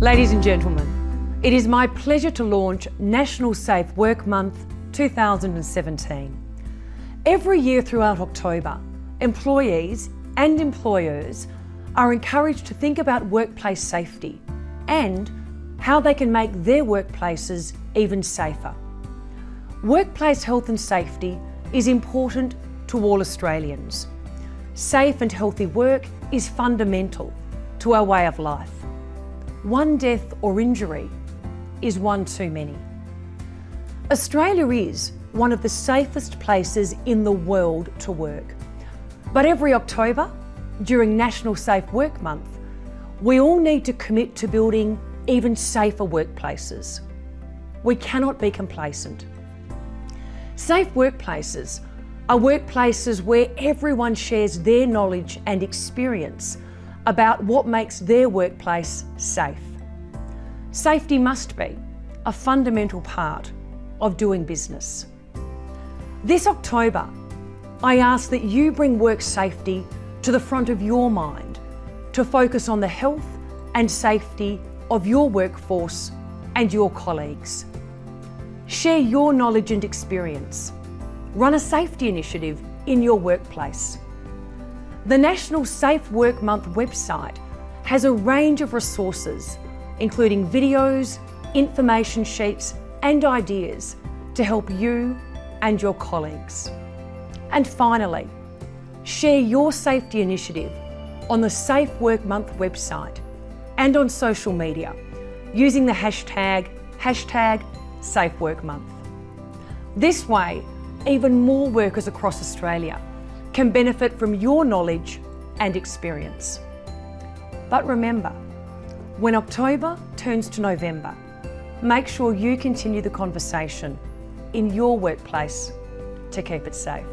Ladies and gentlemen, it is my pleasure to launch National Safe Work Month 2017. Every year throughout October, employees and employers are encouraged to think about workplace safety and how they can make their workplaces even safer. Workplace health and safety is important to all Australians. Safe and healthy work is fundamental to our way of life. One death or injury is one too many. Australia is one of the safest places in the world to work. But every October, during National Safe Work Month, we all need to commit to building even safer workplaces. We cannot be complacent. Safe workplaces are workplaces where everyone shares their knowledge and experience about what makes their workplace safe. Safety must be a fundamental part of doing business. This October, I ask that you bring work safety to the front of your mind to focus on the health and safety of your workforce and your colleagues. Share your knowledge and experience. Run a safety initiative in your workplace. The National Safe Work Month website has a range of resources, including videos, information sheets and ideas to help you and your colleagues. And finally, share your safety initiative on the Safe Work Month website and on social media using the hashtag, hashtag Safe Work Month. This way, even more workers across Australia can benefit from your knowledge and experience. But remember, when October turns to November, make sure you continue the conversation in your workplace to keep it safe.